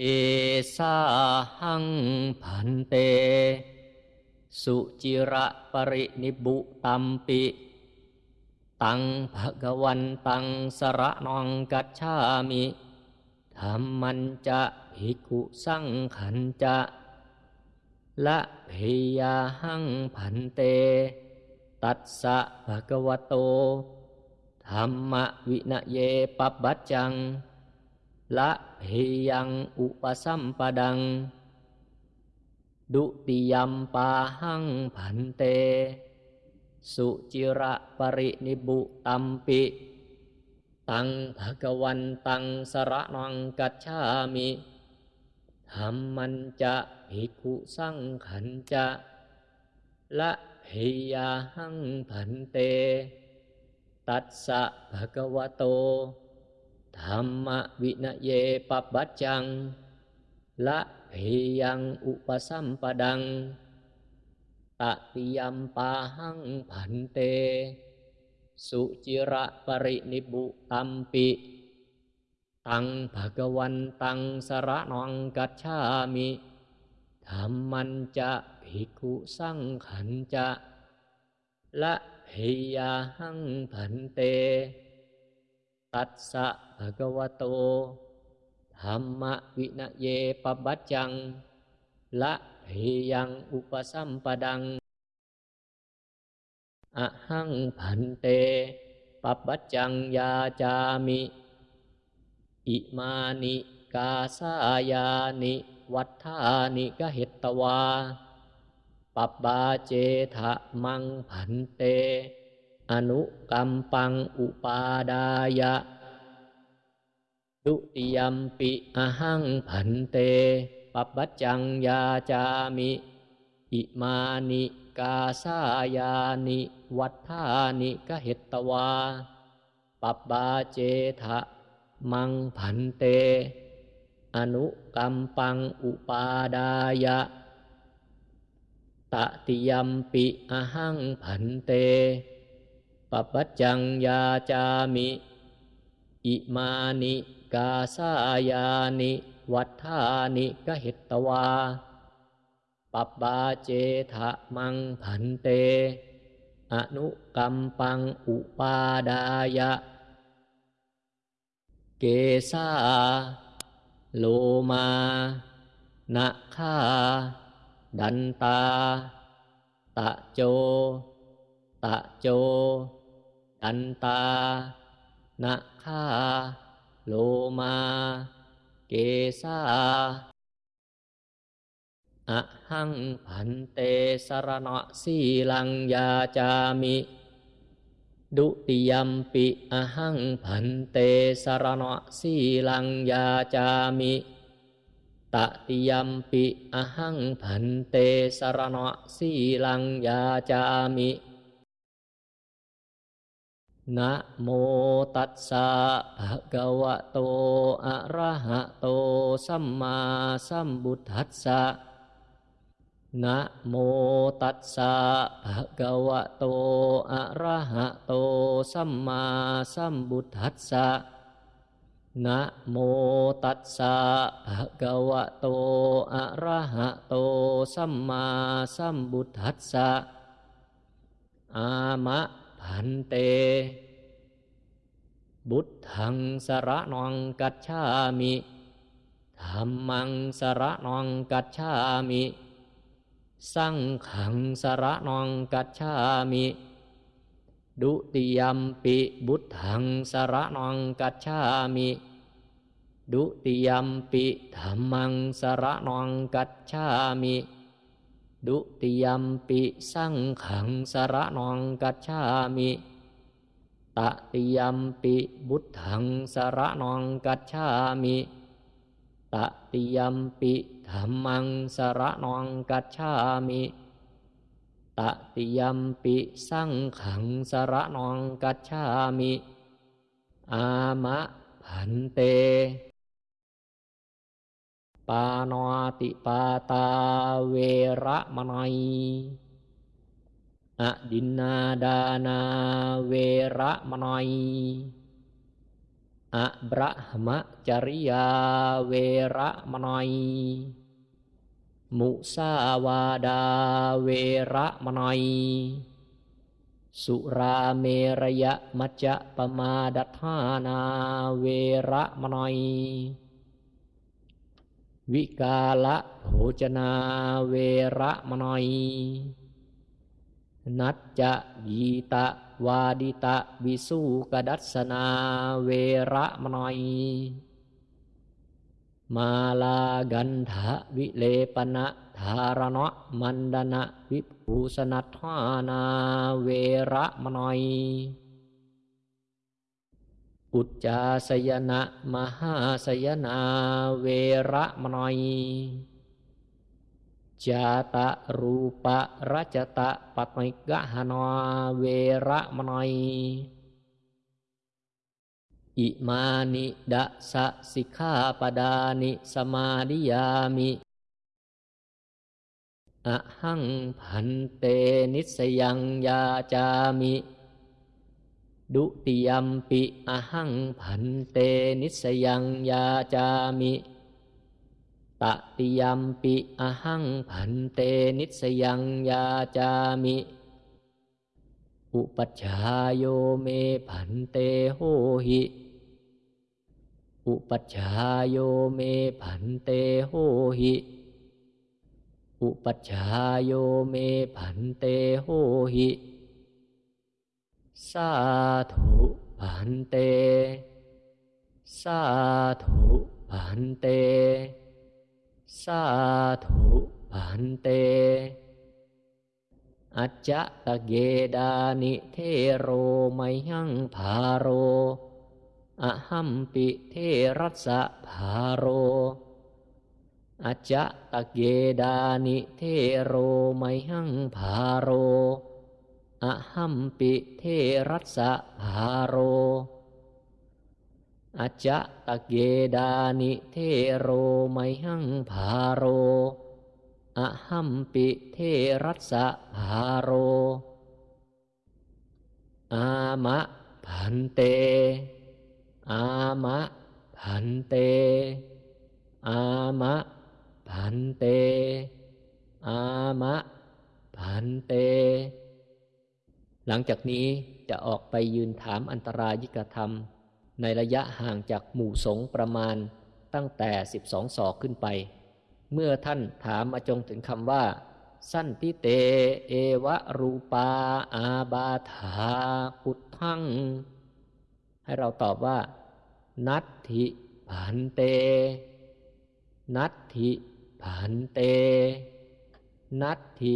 เอสาหังพันเต สุจิระปรินิบุตัมปิ ตังภะกวันตังสระนองกัจฉามิธรรมันจะภิกขุสังขันจะละเพยาหังพันเต ตัสสะภะกวโตธรรมวินเยปปัจจัง ละเพยังอุปสัมปดัง ดุติยมปาหังพันเต สุจิระปรินิบุตัมปิ ตังภะกวันตังสระนังกัจฉามิธรรมันจะภิกขุสังขันจะละเพยาหังพันเต ตัสสะภะกวโต ธรรมวินเยปปัจจัง ละเพยังอุปสัมปดัง ตติยมปาหังพันเต สุจิระปรินิบุตัมปิ ตังภะกวันตังสระนองกัจฉามิธรรมันจะภิกขุสังขันจะ ละเพยาหังพันเต ตัสสะภะคะวะโตธรรมวินเยปบัจจัง ละเพยังอุปสัมปดัง อหังพันเตปบัจจังยาจามิ อิมานิกาสายานิวัฏฐานิกเหตตวาปับบาเจทะมังพันเต อนุกัมปังอุปาดายะดุติยมปิอหังพันเตปปัจจังยาจามิ อิมานิกาสายานิวัฏฐานิกเหตตวาปับาเจทะมังพันเต อนุกัมปังอุปาดายะตติยมปิอหังพันเต ปปัจจังยาจามิ อิมานิกาสายานิ วัฏฐานิกหิตวาปับาเจทะมังพันเต อนุกัมปังอุปาดายะ เกสาโลมานะคาดันตา ตะโจ ตะโจ อันตานะคาโลมา เกสาอะหังพันเตสรณะสีลังยาจามิ ดุติยมปิอะหังพันเตสรณะสีลังยาจามิตติยมปิอะหังพันเตสรณะสีลังยาจามิ นะโมตัสสะภะคะวะโต อะระหะโต สัมมาสัมพุทธัสสะนะโมตัสสะภะคะวะโต อะระหะโต สัมมาสัมพุทธัสสะนะโมตัสสะภะคะวะโต อะระหะโต สัมมาสัมพุทธัสสะอามะ พันเต บุตทังสระนองกัจฉามิธรรมังสระนองกัจฉามิสังขังสระนองกัจฉามิ ดุติยมปิบุตทังสระนองกัจฉามิ ดุติยมปิธรรมังสระนองกัจฉามิ ดุติยมปิสังขังสระนองกัจฉามิตติยมปิบุตถังสระนองกัจฉามิตติยมปิธรรมังสระนองกัจฉามิตติยมปิสังขังสระนองกัจฉามิ อามะพันเต ปานติปาตาเวระมนัยอดินนาดานาเวระมนัยอะบรหมจริยาเวระมนอยมุสาวาดาเวระมนอยสุราเมรยะมัจจะปมาดัฐานาเวระมนอย วิกาละโภจนาเวระมนอย นัจจะยีตะวาดิตะวิสุกดัสนาเวระมนอย มาลากันทะวิเลปนะธารณะมันดนะวิภูสนัทานาเวระมนอย อุจจาสยนะ มหาสยนาเวระมนอยจาตะรูปะรัจตะปัตมิกะหนวเวระมนอยอิมานิดะสะสิกขาปดานิสมาดิยามิอะหังพันเตนิสยังยาจามิ ดุติยมปิอะหังพันเตนิสยังยาจามิตติยมปิอะหังพันเตนิสยังยาจามิ อุปัชฌายโยเมพันเตโหหิ อุปัชฌายโยเมพันเตโหหิ อุปัชฌายโยเมพันเตโหหิ สาธุพันเต สาธุพันเต สาธุพันเต อัจจะตะเกดานิเทโรไมหังภาโรอหัมปิเทรัสสะภาโรอัจจะตะเกดานิเทโรไมหังภาโร อหัมปิเทรัสสะภาโรอจะตะเกดานิเทโรไมหังภาโรอหัมปิเทรัสะภาโร อามะพันเต อามะพันเต อามะพันเต อามะพันเต หลังจากนี้จะออกไปยืนถามอันตรายิกธรรม ในระยะห่างจากหมู่สงประมาณตั้งแต่สิบสองศอกขึ้นไป เมื่อท่านถามมาจงถึงคำว่า สั้นติเต เอวะรูปา อาบาธาพุทธัง ให้เราตอบว่า นัตถิผันเต นัตถิผันเต นัตถิ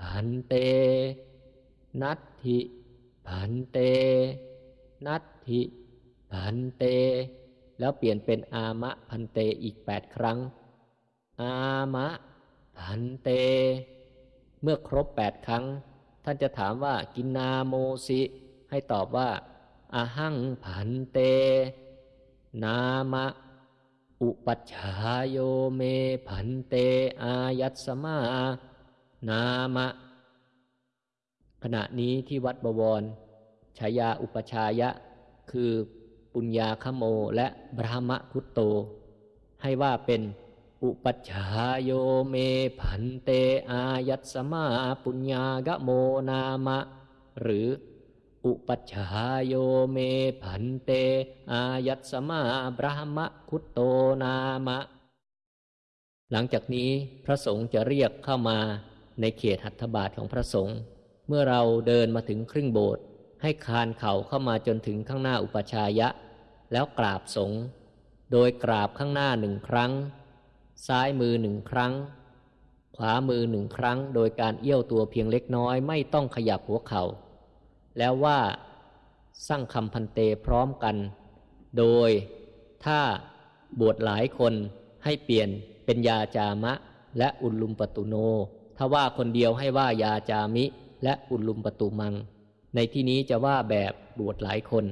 ผันเต นัตถิผันเต นัตถิพันเต แล้วเปลี่ยนเป็นอามะพันเตอีกแปดครั้ง อามะพันเต เมื่อครบแปดครั้ง ท่านจะถามว่ากินนาโมสิ ให้ตอบว่าอาหังพันเต นามะ อุปัชายโยเมพันเต อายัตสมา นามะ ขณะนี้ที่วัดบวรฉายาอุปชายะ คือปุญญาคโมและบรหมคุตโต ให้ว่าเป็นอุปัชฌายโยเมผันเตอายัตสมาปุญญากโมนามะ หรือ อุปัชฌายโยเมผันเตอายัตสมาบรหมคุตโตนามะ หลังจากนี้พระสงฆ์จะเรียกเข้ามาในเขตหัตถบาทของพระสงฆ์ เมื่อเราเดินมาถึงครึ่งโบสถ์ให้คานเข่าเข้ามาจนถึงข้างหน้าอุปชายะ แล้วกราบสงโดยกราบข้างหน้าหนึ่งครั้ง ซ้ายมือหนึ่งครั้ง ขวามือหนึ่งครั้ง โดยการเอี้ยวตัวเพียงเล็กน้อยไม่ต้องขยับหัวเขา่าแล้วว่าสร้างคำพันเตพร้อมกัน โดยถ้าบวชหลายคนให้เปลี่ยนเป็นยาจามะ และอุลุมปตุโน ถ้าว่าคนเดียวให้ว่ายาจามิ และอุลุมปตุมัง ในที่นี้จะว่าแบบบวชหลายคน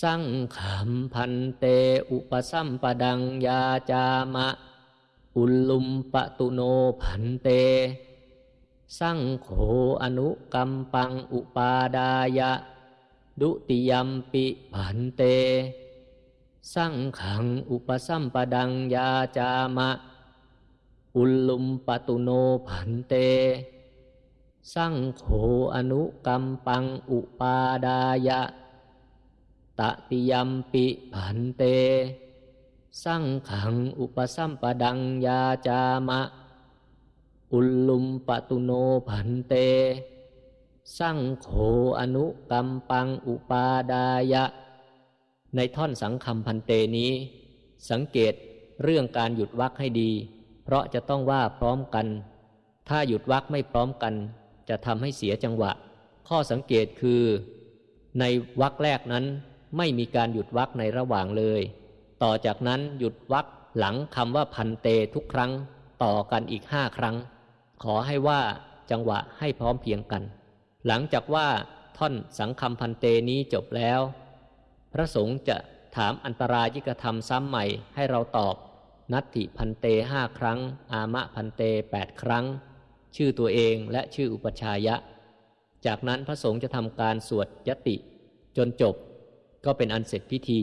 สั่งขำพันเตอุปสัมปดังยาจามะ อุลุมปตุโนพันเต สั่งโขอนุกรรมปังอุปาดายะ ดุติยมปิพันเต สังขังอุปสัมปดังยาจามะ อุลลุมปตุโนพันเต สังโฆอนุกัมปังอุปาดายะ ตติยมปิพันเต สังขังอุปสัมปดังยาจามะ อุลลุมปตุโนพันเต สังโฆอนุกัมปังอุปาดายะ ในท่อนสังคำพันเตนี้ สังเกตเรื่องการหยุดวักให้ดี เพราะจะต้องว่าพร้อมกันถ้าหยุดวักไม่พร้อมกัน จะทำให้เสียจังหวะ ข้อสังเกตคือ ในวักแรกนั้นไม่มีการหยุดวักในระหว่างเลย ต่อจากนั้นหยุดวักหลังคำว่าพันเตทุกครั้ง ต่อกันอีกห้าครั้ง ขอให้ว่าจังหวะให้พร้อมเพียงกัน หลังจากว่าท่อนสังคำพันเตนี้จบแล้ว พระสงฆ์จะถามอันตรายิกธรรมซ้ำใหม่ให้เราตอบ นัตถิพันเตห้าครั้ง อามะพันเตแปดครั้ง ชื่อตัวเองและชื่ออุปชายะ จากนั้นพระสงฆ์จะทำการสวดยติ จนจบก็เป็นอันเสร็จพิธี